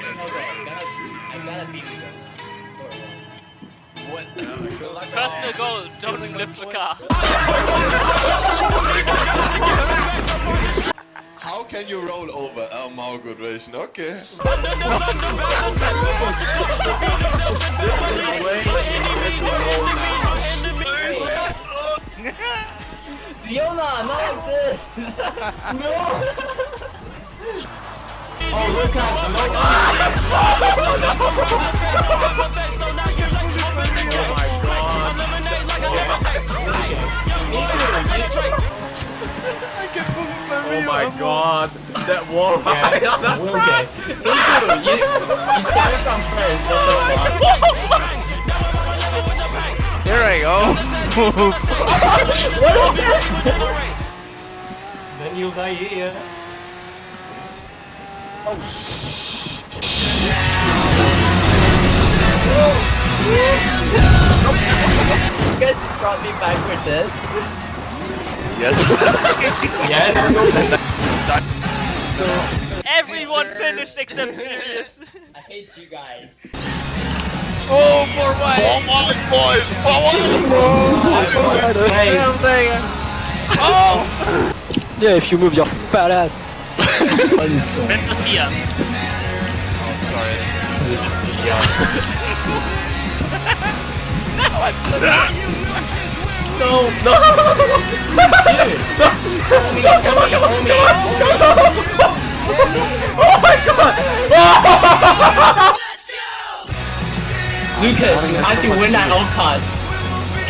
personal goal. I gotta, I gotta beat you for. What? Personal goals, don't flip the car. How can you roll over? Oh, my good ration. Okay. Fiona, not like this! no! Oh, Oh my god, that wall ride. Will get. Iku, you, you started from first, what the I go. What is this? then you die here. Oh, shh. You guys brought me back for this? Yes. Yes. Everyone finished except Sirius. I hate you guys. Oh, for oh, what? Forward, boys! Forward! Hey, I'm. Oh! Yeah, if you move your fat ass. That's Sophia. no, no! Dude! Homie, homie, homie, Lucas, you have to win at all costs.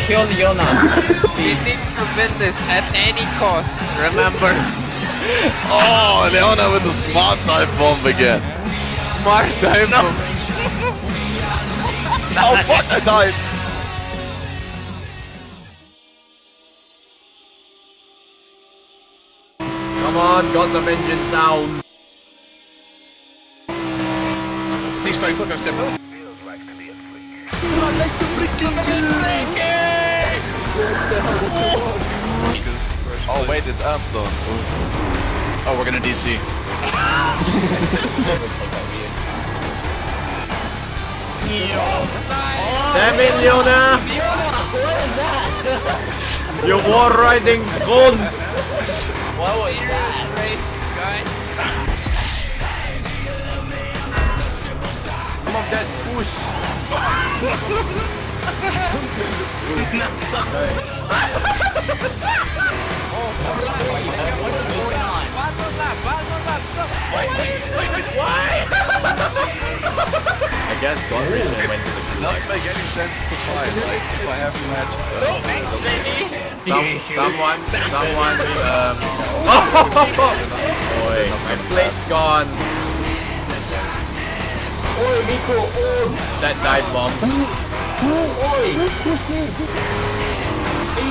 Kill Leona. We need to win this at any cost. Remember, Oh, Leona with a smart dive bomb again. smart dive No. Oh, fuck, I died. Come on, got some engine sound. Please try fuck step. Oh it's Armstone. Oh, we're gonna DC. Damn it, Leona! What is that? You war riding gun! What was that? Some of that push. I guess God really went to the It doesn't make any sense to fight. Like, if I have a match. Some, someone, someone, um... Boy, my plate's gone. Oi, Miko, oi! That dive bomb. Oi!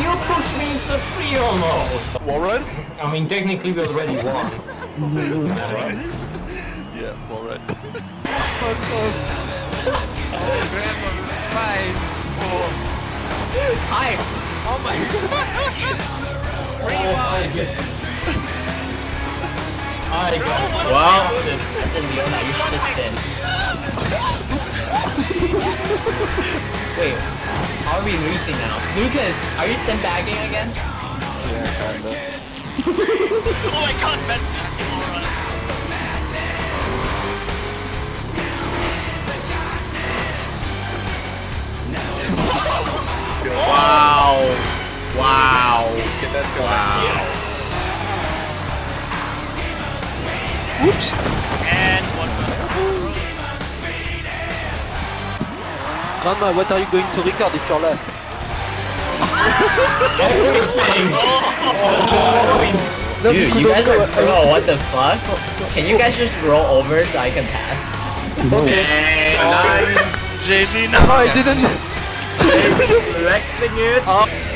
You pushed me into the tree almost! Warren? I mean, technically we already won. Right. Yeah, Warren. Five. Hi! Oh my I got Well, Listen, Leona, you should just spin. Wait, how are we losing now? Lucas, are you sandbagging again? Oh my god, Benji. wow. Wow. Okay, let's go. Wow. And one more. Grandma, what are you going to record if you're last? Dude, you guys are bro, what the fuck? Can you guys just roll over so I can pass? Okay, I'm JV, No, I didn't. flexing it. Good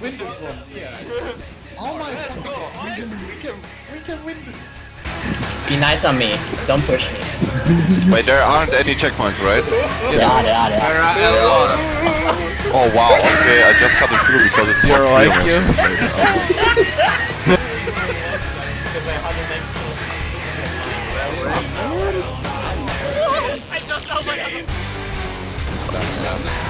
can win this one. Yeah. Oh my god, we can, we can, we can win this. Be nice on me. Don't push me. Wait, there aren't any checkpoints, right? Yeah, yeah, yeah. There are a lot. Oh wow, okay, I just cut the clue because it's Zero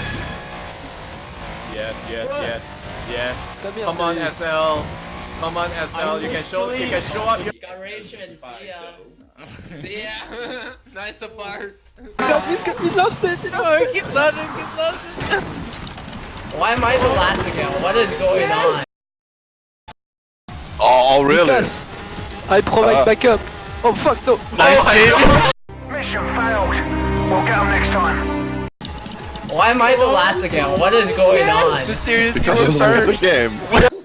Yes, yes, yes, yes. Come on, SL. Come on, SL. You can show. You can show up. your- Got rage and see ya. See ya. nice apart. He lost it! He lost it! keep loading, keep loading. Why am I the last again? What is going on? Oh, oh really? Lucas, I provide Ah. backup. Oh fuck no! Mission failed. We'll get them next time. Why am I the last again? What is going on? Seriously, Because you started the game.